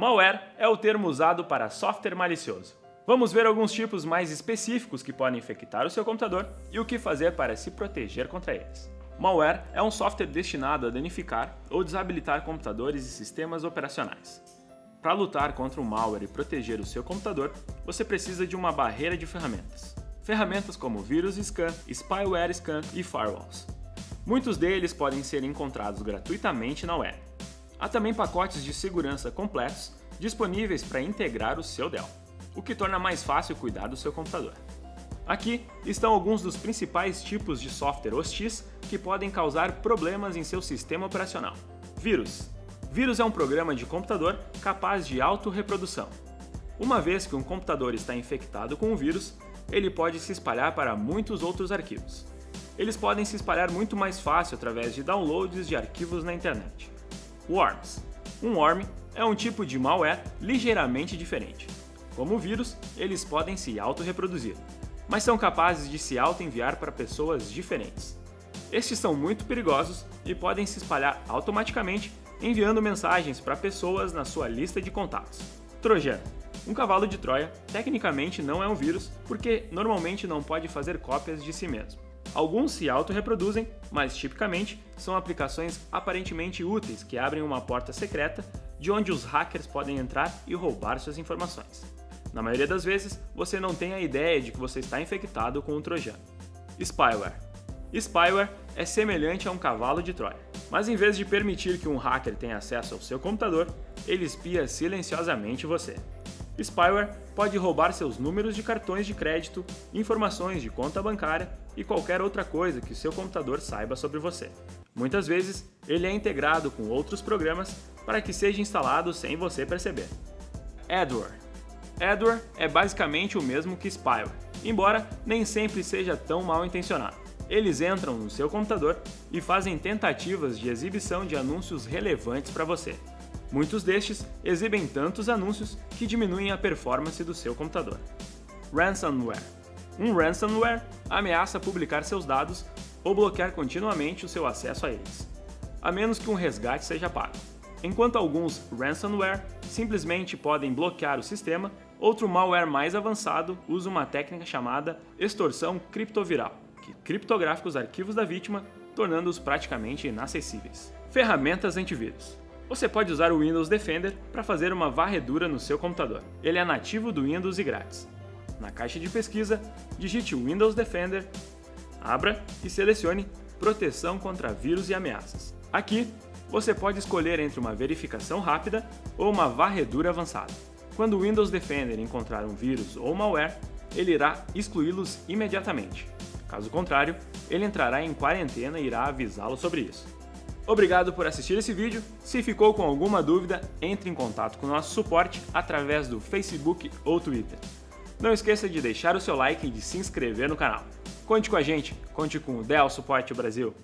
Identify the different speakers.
Speaker 1: Malware é o termo usado para software malicioso. Vamos ver alguns tipos mais específicos que podem infectar o seu computador e o que fazer para se proteger contra eles. Malware é um software destinado a danificar ou desabilitar computadores e sistemas operacionais. Para lutar contra o malware e proteger o seu computador, você precisa de uma barreira de ferramentas. Ferramentas como vírus scan, spyware scan e firewalls. Muitos deles podem ser encontrados gratuitamente na web. Há também pacotes de segurança completos disponíveis para integrar o seu Dell, o que torna mais fácil cuidar do seu computador. Aqui estão alguns dos principais tipos de software hostis que podem causar problemas em seu sistema operacional. Vírus. Vírus é um programa de computador capaz de autorreprodução. Uma vez que um computador está infectado com o vírus, ele pode se espalhar para muitos outros arquivos. Eles podem se espalhar muito mais fácil através de downloads de arquivos na internet. Worms. Um worm é um tipo de malware ligeiramente diferente. Como vírus, eles podem se auto-reproduzir, mas são capazes de se auto-enviar para pessoas diferentes. Estes são muito perigosos e podem se espalhar automaticamente enviando mensagens para pessoas na sua lista de contatos. Trojan. Um cavalo de Troia tecnicamente não é um vírus porque normalmente não pode fazer cópias de si mesmo. Alguns se autorreproduzem, mas tipicamente são aplicações aparentemente úteis que abrem uma porta secreta de onde os hackers podem entrar e roubar suas informações. Na maioria das vezes, você não tem a ideia de que você está infectado com um trojan. Spyware. Spyware é semelhante a um cavalo de Troia, mas em vez de permitir que um hacker tenha acesso ao seu computador, ele espia silenciosamente você. Spyware pode roubar seus números de cartões de crédito, informações de conta bancária e qualquer outra coisa que seu computador saiba sobre você. Muitas vezes, ele é integrado com outros programas para que seja instalado sem você perceber. Adware Adware é basicamente o mesmo que Spyware, embora nem sempre seja tão mal intencionado. Eles entram no seu computador e fazem tentativas de exibição de anúncios relevantes para você, Muitos destes exibem tantos anúncios que diminuem a performance do seu computador. Ransomware Um ransomware ameaça publicar seus dados ou bloquear continuamente o seu acesso a eles, a menos que um resgate seja pago. Enquanto alguns ransomware simplesmente podem bloquear o sistema, outro malware mais avançado usa uma técnica chamada extorsão criptoviral, que criptografa os arquivos da vítima, tornando-os praticamente inacessíveis. Ferramentas antivírus você pode usar o Windows Defender para fazer uma varredura no seu computador. Ele é nativo do Windows e grátis. Na caixa de pesquisa, digite Windows Defender, abra e selecione Proteção contra vírus e ameaças. Aqui, você pode escolher entre uma verificação rápida ou uma varredura avançada. Quando o Windows Defender encontrar um vírus ou malware, ele irá excluí-los imediatamente. Caso contrário, ele entrará em quarentena e irá avisá-lo sobre isso. Obrigado por assistir esse vídeo. Se ficou com alguma dúvida, entre em contato com o nosso suporte através do Facebook ou Twitter. Não esqueça de deixar o seu like e de se inscrever no canal. Conte com a gente, conte com o Dell Suporte Brasil.